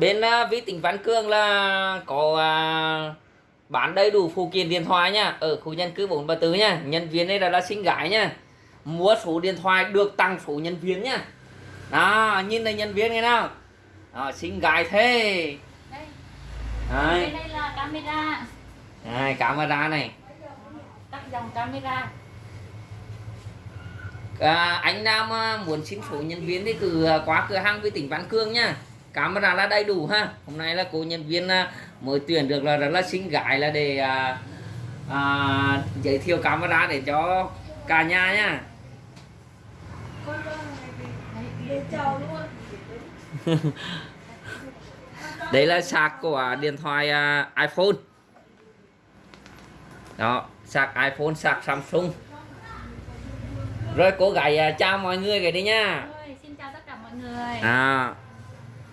bên uh, vi tính Văn Cương là có à, bán đầy đủ phụ kiện điện thoại nha. Ở khu dân cư 434 nha. Nhân viên đây là, là xinh gái nha. Mua số điện thoại được tăng số nhân viên nha. Đó nhìn đây nhân viên nghe nào. Đó, xinh gái thế. Đây. Đấy. đây là camera. Đây, camera này. Các dòng camera. À, anh nào mà muốn xin số nhân viên thì cứ à, qua cửa hàng vi tính Văn Cương nha camera là đầy đủ ha. Hôm nay là cô nhân viên à, mới tuyển được là rất là xinh gái là để à, à, giới thiệu camera để cho cả nhà nha. Đấy, đây là sạc của điện thoại à, iPhone. Đó sạc iPhone sạc Samsung. Rồi cô gái à, chào mọi người cái đi nha. Xin chào tất cả mọi người. À